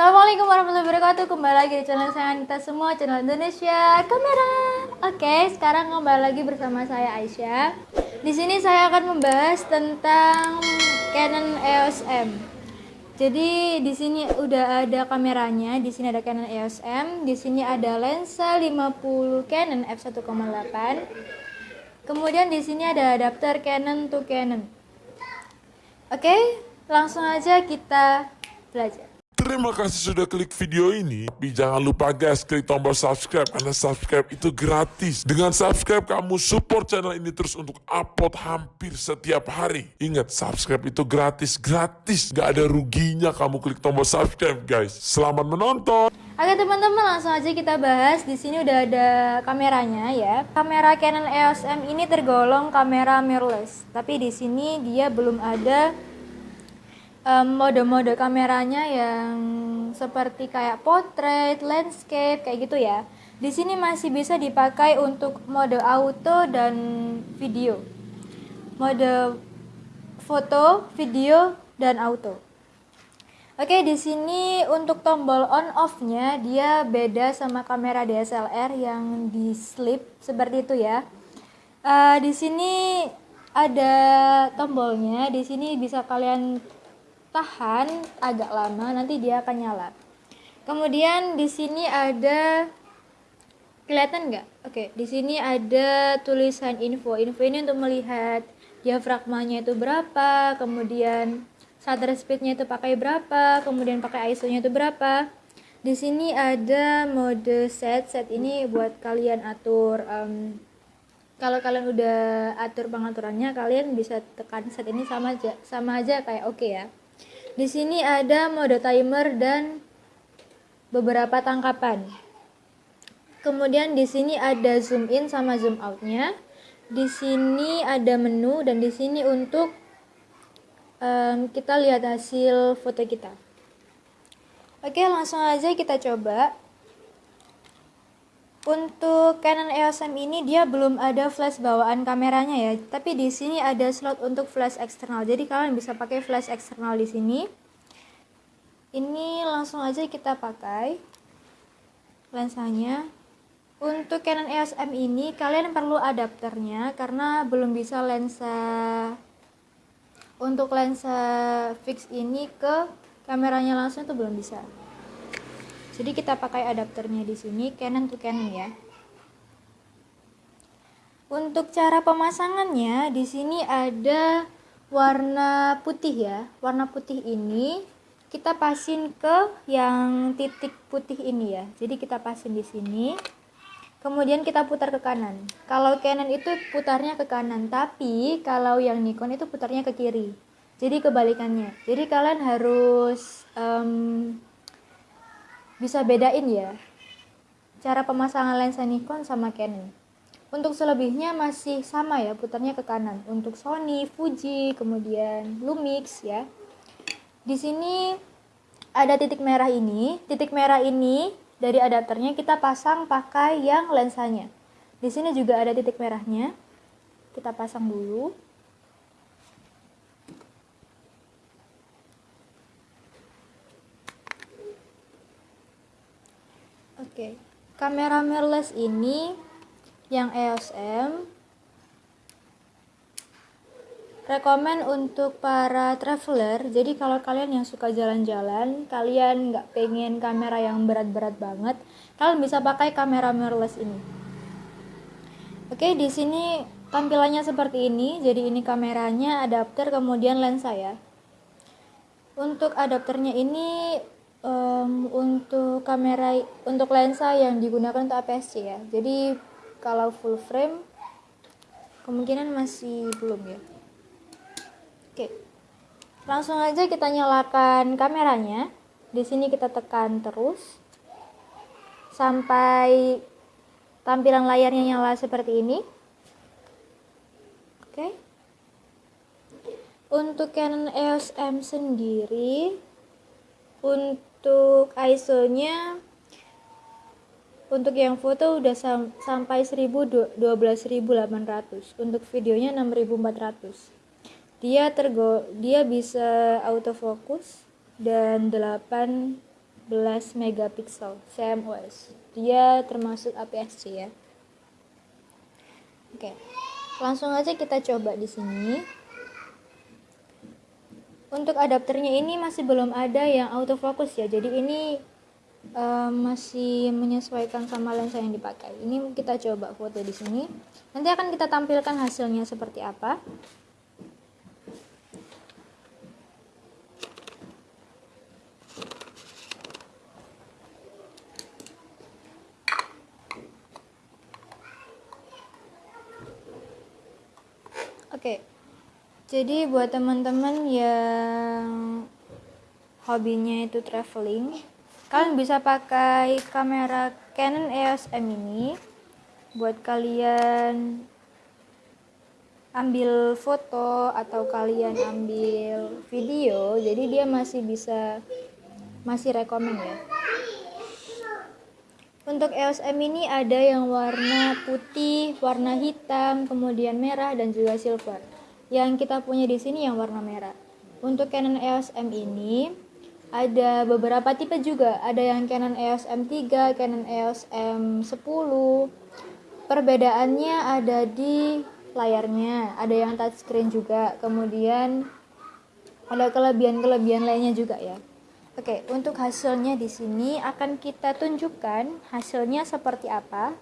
Assalamualaikum warahmatullahi wabarakatuh. Kembali lagi di channel saya kita semua, channel Indonesia Kamera. Oke, sekarang kembali lagi bersama saya Aisyah. Di sini saya akan membahas tentang Canon EOS M. Jadi di sini udah ada kameranya, di sini ada Canon EOS M, di sini ada lensa 50 Canon f1.8. Kemudian di sini ada adapter Canon to Canon. Oke, langsung aja kita belajar. Terima kasih sudah klik video ini. Tapi jangan lupa guys, klik tombol subscribe karena subscribe itu gratis. Dengan subscribe kamu support channel ini terus untuk upload hampir setiap hari. Ingat, subscribe itu gratis, gratis. Gak ada ruginya kamu klik tombol subscribe guys. Selamat menonton. Oke teman-teman langsung aja kita bahas. Di sini udah ada kameranya ya. Kamera Canon EOS M ini tergolong kamera mirrorless. Tapi di sini dia belum ada mode-mode kameranya yang seperti kayak portrait, landscape kayak gitu ya. Di sini masih bisa dipakai untuk mode auto dan video. Mode foto, video dan auto. Oke, di sini untuk tombol on off-nya dia beda sama kamera DSLR yang di slip seperti itu ya. Uh, di sini ada tombolnya, di sini bisa kalian tahan agak lama nanti dia akan nyala. Kemudian di sini ada kelihatan nggak? Oke di sini ada tulisan info. Info ini untuk melihat diafragmanya itu berapa kemudian shutter speednya itu pakai berapa kemudian pakai ISO nya itu berapa. Di sini ada mode set. Set ini buat kalian atur um, kalau kalian udah atur pengaturannya kalian bisa tekan set ini sama aja sama aja kayak oke okay ya di sini ada mode timer dan beberapa tangkapan. Kemudian di sini ada zoom in sama zoom outnya. Di sini ada menu dan di sini untuk um, kita lihat hasil foto kita. Oke, langsung aja kita coba. Untuk Canon EOS M ini dia belum ada flash bawaan kameranya ya, tapi di sini ada slot untuk flash eksternal. Jadi kalian bisa pakai flash eksternal di sini. Ini langsung aja kita pakai lensanya. Untuk Canon EOS M ini kalian perlu adapternya karena belum bisa lensa untuk lensa fix ini ke kameranya langsung itu belum bisa jadi kita pakai adapternya di sini Canon to Canon ya. Untuk cara pemasangannya di sini ada warna putih ya. Warna putih ini kita pasin ke yang titik putih ini ya. Jadi kita pasin di sini. Kemudian kita putar ke kanan. Kalau Canon itu putarnya ke kanan tapi kalau yang Nikon itu putarnya ke kiri. Jadi kebalikannya. Jadi kalian harus um, bisa bedain ya cara pemasangan lensa Nikon sama Canon. Untuk selebihnya masih sama ya, putarnya ke kanan. Untuk Sony, Fuji, kemudian Lumix ya. Di sini ada titik merah ini. Titik merah ini dari adapternya kita pasang pakai yang lensanya. Di sini juga ada titik merahnya. Kita pasang dulu. Oke, kamera mirrorless ini yang EOS M rekomen untuk para traveler. Jadi kalau kalian yang suka jalan-jalan, kalian nggak pengen kamera yang berat-berat banget, kalian bisa pakai kamera mirrorless ini. Oke, di sini tampilannya seperti ini. Jadi ini kameranya, adapter, kemudian lensa ya. Untuk adapternya ini um, untuk kamera untuk lensa yang digunakan untuk APS-C ya. Jadi kalau full frame kemungkinan masih belum ya. Oke. Langsung aja kita nyalakan kameranya. Di sini kita tekan terus. Sampai tampilan layarnya nyala seperti ini. Oke. Untuk Canon EOS M sendiri untuk untuk ISO-nya untuk yang foto udah sam sampai 12800 untuk videonya 6400 dia tergo dia bisa autofocus dan 8 megapiksel CMOS dia termasuk APS-C ya. Oke langsung aja kita coba di sini untuk adapternya ini masih belum ada yang autofocus ya. Jadi ini uh, masih menyesuaikan sama lensa yang dipakai. Ini kita coba foto di sini. Nanti akan kita tampilkan hasilnya seperti apa. Oke, okay. Jadi buat teman-teman yang hobinya itu traveling, kalian bisa pakai kamera Canon EOS M ini buat kalian ambil foto atau kalian ambil video, jadi dia masih bisa masih rekomend ya. Untuk EOS M ini ada yang warna putih, warna hitam, kemudian merah dan juga silver. Yang kita punya di sini yang warna merah. Untuk Canon EOS M ini ada beberapa tipe juga. Ada yang Canon EOS M3, Canon EOS M10. Perbedaannya ada di layarnya, ada yang touchscreen juga. Kemudian ada kelebihan-kelebihan lainnya juga ya. Oke, untuk hasilnya di sini akan kita tunjukkan hasilnya seperti apa.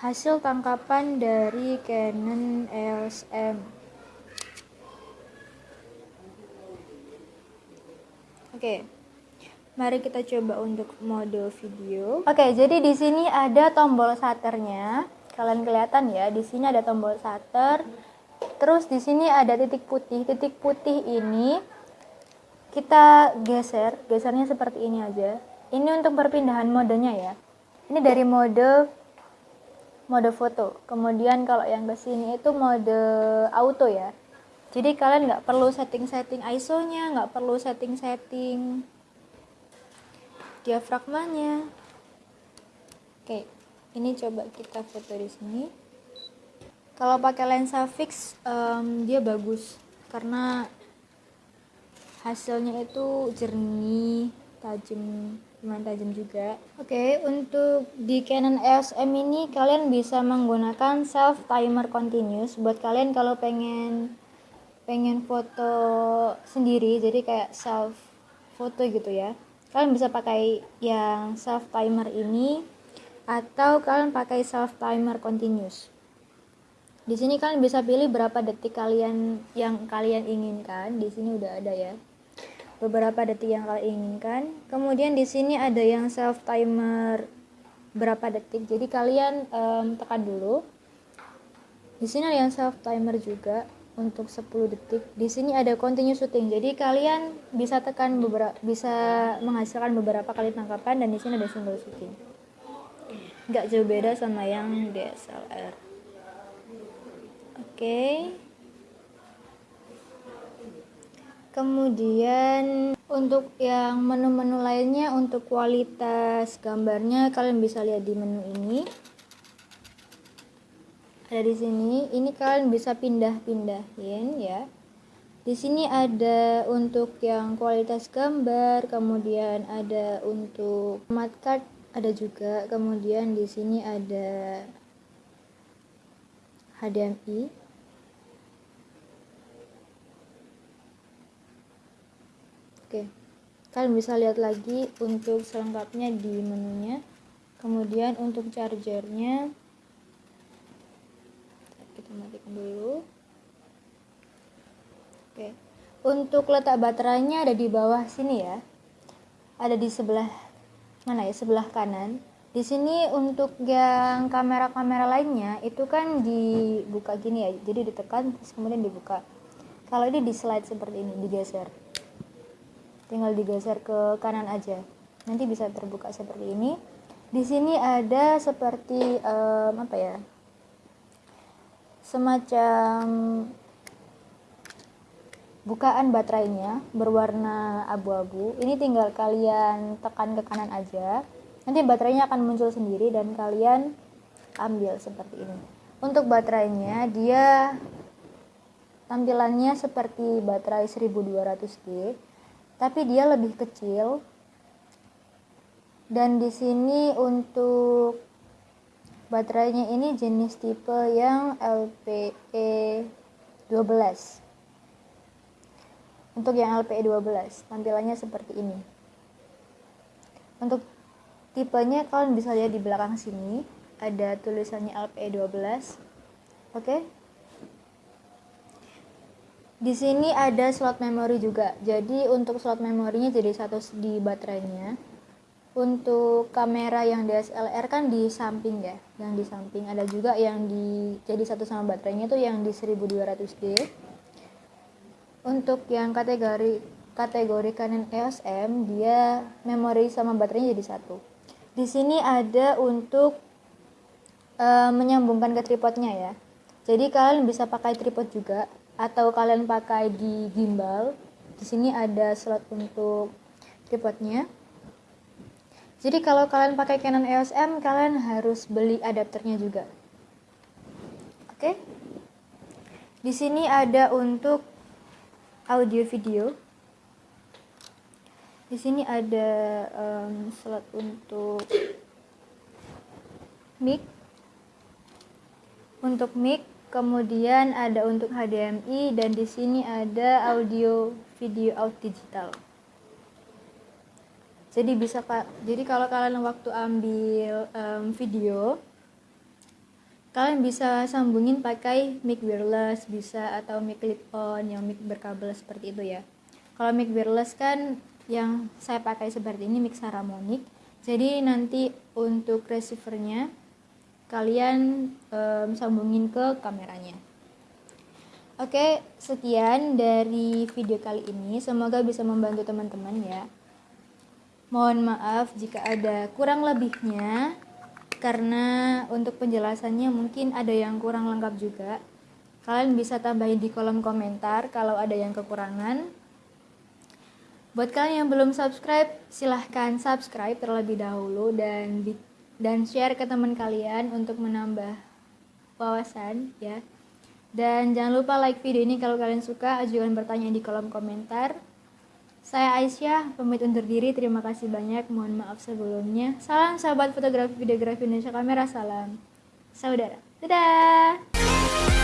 Hasil tangkapan dari Canon EOS M. Oke. Mari kita coba untuk mode video. Oke, jadi di sini ada tombol shutternya. Kalian kelihatan ya, di sini ada tombol shutter. Terus di sini ada titik putih. Titik putih ini kita geser gesernya seperti ini aja ini untuk perpindahan modenya ya ini dari mode mode foto kemudian kalau yang ke sini itu mode auto ya jadi kalian nggak perlu setting-setting ISO nya nggak perlu setting-setting diafragmanya. Oke ini coba kita foto di sini. Kalau pakai lensa fix um, dia bagus karena hasilnya itu jernih tajam lumayan tajam juga. Oke untuk di Canon EOS M ini kalian bisa menggunakan self timer continuous. Buat kalian kalau pengen pengen foto sendiri jadi kayak self foto gitu ya kalian bisa pakai yang self timer ini atau kalian pakai self timer continuous di sini kalian bisa pilih berapa detik kalian yang kalian inginkan di sini udah ada ya beberapa detik yang kalian inginkan. Kemudian di sini ada yang self timer berapa detik. Jadi kalian um, tekan dulu. Di sini ada yang self timer juga untuk 10 detik. Di sini ada continue shooting. Jadi kalian bisa tekan beberapa bisa menghasilkan beberapa kali tangkapan dan di sini ada single shooting. Nggak jauh beda sama yang DSLR. Oke. Okay. Kemudian untuk yang menu-menu lainnya untuk kualitas gambarnya kalian bisa lihat di menu ini. Ada di sini. Ini kalian bisa pindah-pindahin ya. Di sini ada untuk yang kualitas gambar, kemudian ada untuk smart card ada juga. Kemudian di sini ada HDMI Oke, kalian bisa lihat lagi untuk selengkapnya di menunya. Kemudian untuk chargernya, kita matikan dulu. Oke, untuk letak baterainya ada di bawah sini ya. Ada di sebelah mana ya? Sebelah kanan. Di sini untuk yang kamera-kamera lainnya itu kan dibuka gini ya. Jadi ditekan terus kemudian dibuka. Kalau ini di slide seperti ini, digeser tinggal digeser ke kanan aja nanti bisa terbuka seperti ini di sini ada seperti um, apa ya semacam bukaan baterainya berwarna abu-abu. Ini tinggal kalian tekan ke kanan aja. Nanti baterainya akan muncul sendiri dan kalian ambil seperti ini. Untuk baterainya dia tampilannya seperti baterai 1200D tapi dia lebih kecil. Dan di sini untuk baterainya ini jenis tipe yang LPE 12 untuk yang LPE 12 tampilannya seperti ini. Untuk tipenya kalian bisa lihat di belakang sini ada tulisannya LPE 12 oke? Di sini ada slot memori juga. Jadi untuk slot memorinya jadi satu di baterainya untuk kamera yang DSLR kan di samping ya yang di samping. Ada juga yang di jadi satu sama baterainya itu yang di 1200D untuk yang kategori kategori Canon EOS M dia memori sama baterainya jadi satu. Di sini ada untuk uh, menyambungkan ke tripodnya ya. Jadi kalian bisa pakai tripod juga atau kalian pakai di gimbal. Di sini ada slot untuk tripodnya jadi kalau kalian pakai Canon EOS M, kalian harus beli adapternya juga. Oke. Di sini ada untuk audio video. Di sini ada um, slot untuk mic. Untuk mic, kemudian ada untuk HDMI dan di sini ada audio video out digital jadi bisa pak jadi kalau kalian waktu ambil um, video kalian bisa sambungin pakai mic wireless bisa atau mic clip on yang mic berkabel seperti itu ya kalau mic wireless kan yang saya pakai seperti ini mic saramonic jadi nanti untuk receivernya kalian um, sambungin ke kameranya Oke, sekian dari video kali ini. Semoga bisa membantu teman-teman ya. Mohon maaf jika ada kurang lebihnya karena untuk penjelasannya mungkin ada yang kurang lengkap juga. Kalian bisa tambahin di kolom komentar kalau ada yang kekurangan. Buat kalian yang belum subscribe, silahkan subscribe terlebih dahulu dan dan share ke teman kalian untuk menambah wawasan ya. Dan jangan lupa like video ini kalau kalian suka, ajukan pertanyaan di kolom komentar. Saya Aisyah, pamit undur diri. Terima kasih banyak. Mohon maaf sebelumnya. Salam sahabat fotografi videografi Indonesia Kamera. Salam saudara. Dadah.